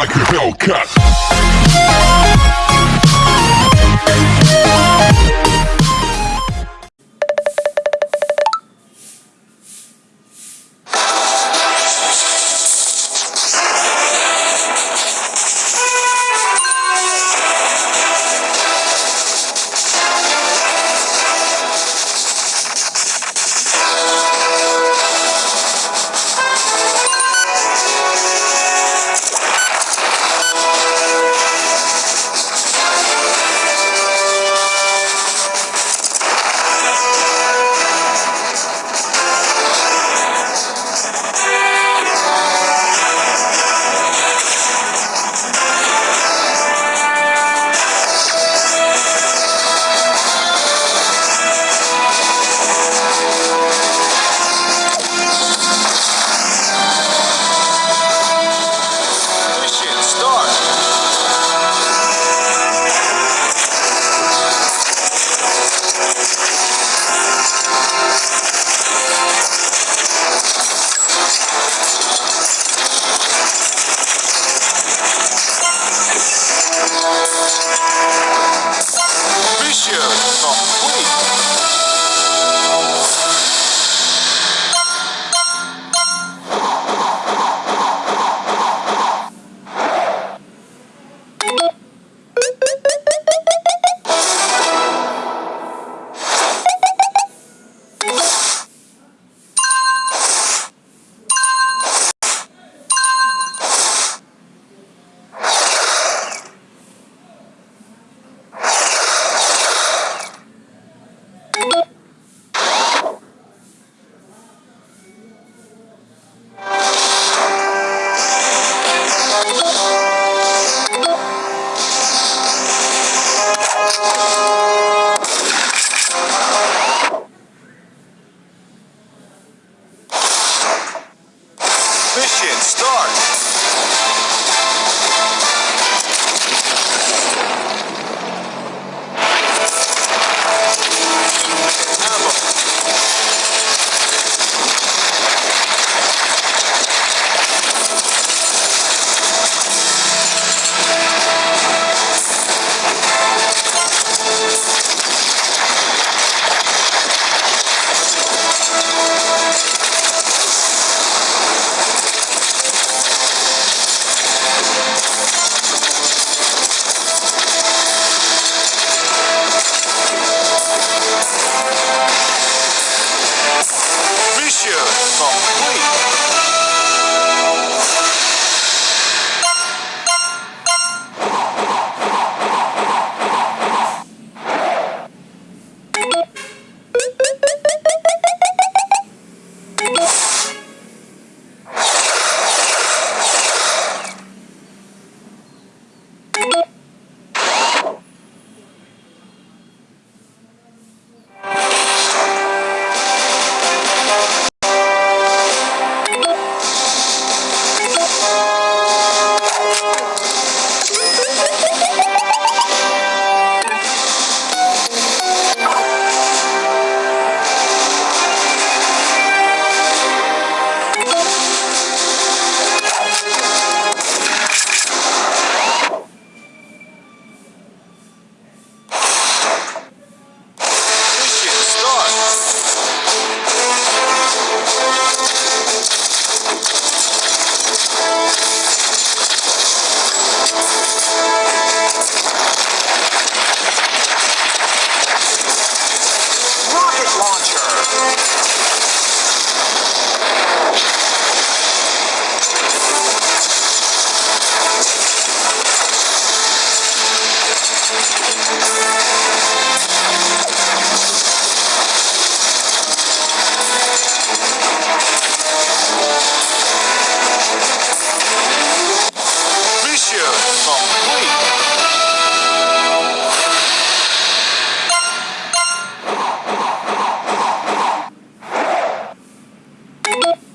like a Hellcat. Bye.